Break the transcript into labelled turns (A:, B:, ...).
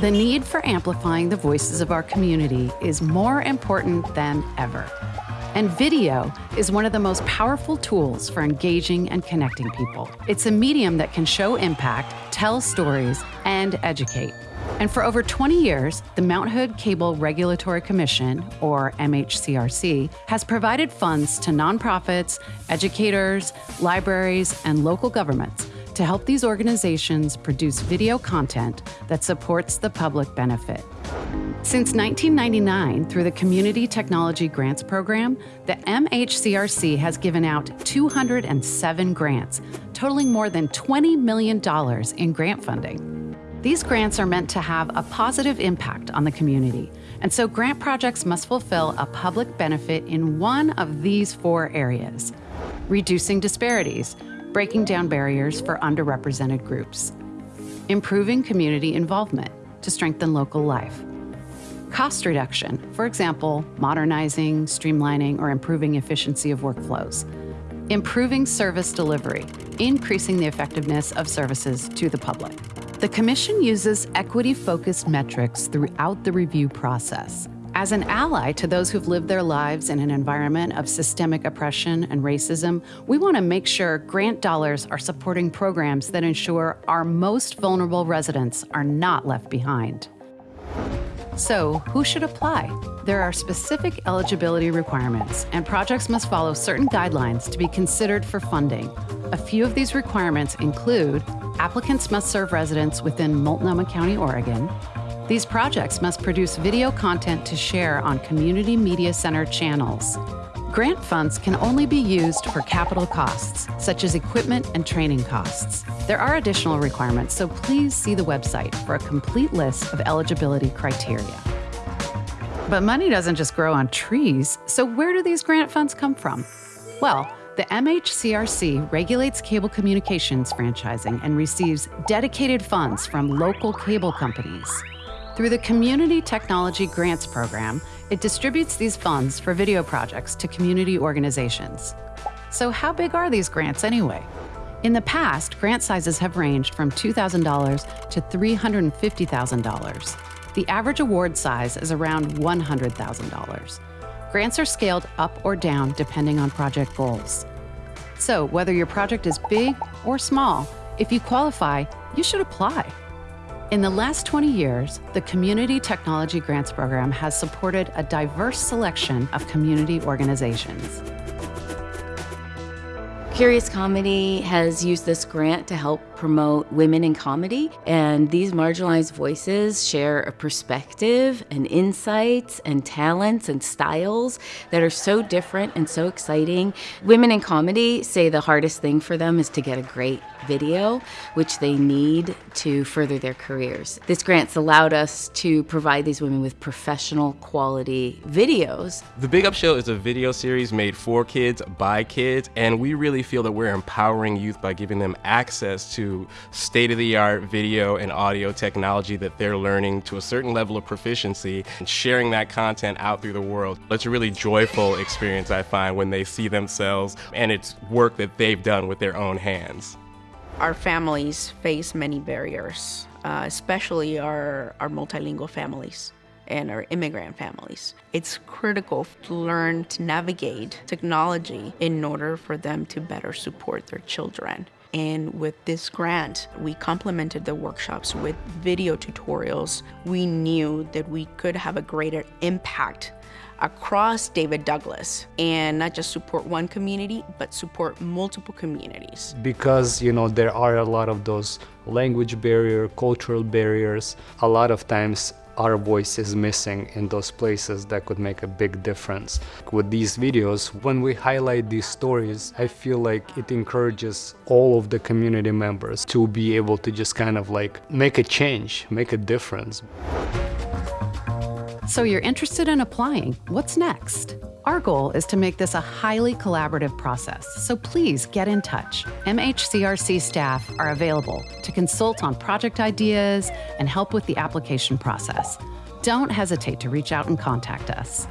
A: The need for amplifying the voices of our community is more important than ever. And video is one of the most powerful tools for engaging and connecting people. It's a medium that can show impact, tell stories, and educate. And for over 20 years, the Mount Hood Cable Regulatory Commission, or MHCRC, has provided funds to nonprofits, educators, libraries, and local governments to help these organizations produce video content that supports the public benefit. Since 1999, through the Community Technology Grants Program, the MHCRC has given out 207 grants, totaling more than $20 million in grant funding. These grants are meant to have a positive impact on the community, and so grant projects must fulfill a public benefit in one of these four areas reducing disparities, breaking down barriers for underrepresented groups, improving community involvement to strengthen local life, cost reduction, for example, modernizing, streamlining, or improving efficiency of workflows, improving service delivery, increasing the effectiveness of services to the public. The Commission uses equity-focused metrics throughout the review process. As an ally to those who've lived their lives in an environment of systemic oppression and racism, we want to make sure grant dollars are supporting programs that ensure our most vulnerable residents are not left behind. So, who should apply? There are specific eligibility requirements, and projects must follow certain guidelines to be considered for funding. A few of these requirements include applicants must serve residents within Multnomah County, Oregon. These projects must produce video content to share on community media center channels. Grant funds can only be used for capital costs, such as equipment and training costs. There are additional requirements, so please see the website for a complete list of eligibility criteria. But money doesn't just grow on trees, so where do these grant funds come from? Well, the MHCRC regulates cable communications franchising and receives dedicated funds from local cable companies. Through the Community Technology Grants Program, it distributes these funds for video projects to community organizations. So how big are these grants anyway? In the past, grant sizes have ranged from $2,000 to $350,000. The average award size is around $100,000. Grants are scaled up or down depending on project goals. So, whether your project is big or small, if you qualify, you should apply. In the last 20 years, the Community Technology Grants Program has supported a diverse selection of community organizations.
B: Curious Comedy has used this grant to help promote women in comedy, and these marginalized voices share a perspective and insights and talents and styles that are so different and so exciting. Women in comedy say the hardest thing for them is to get a great video, which they need to further their careers. This grant's allowed us to provide these women with professional quality videos.
C: The Big Up Show is a video series made for kids, by kids, and we really feel that we're empowering youth by giving them access to state-of-the-art video and audio technology that they're learning to a certain level of proficiency and sharing that content out through the world. It's a really joyful experience, I find, when they see themselves and it's work that they've done with their own hands.
D: Our families face many barriers, uh, especially our, our multilingual families and our immigrant families. It's critical to learn to navigate technology in order for them to better support their children. And with this grant, we complemented the workshops with video tutorials. We knew that we could have a greater impact across David Douglas and not just support one community, but support multiple communities.
E: Because, you know, there are a lot of those language barrier, cultural barriers. A lot of times our voice is missing in those places that could make a big difference. With these videos, when we highlight these stories, I feel like it encourages all of the community members to be able to just kind of like make a change, make a difference.
A: So you're interested in applying. What's next? Our goal is to make this a highly collaborative process, so please get in touch. MHCRC staff are available to consult on project ideas and help with the application process. Don't hesitate to reach out and contact us.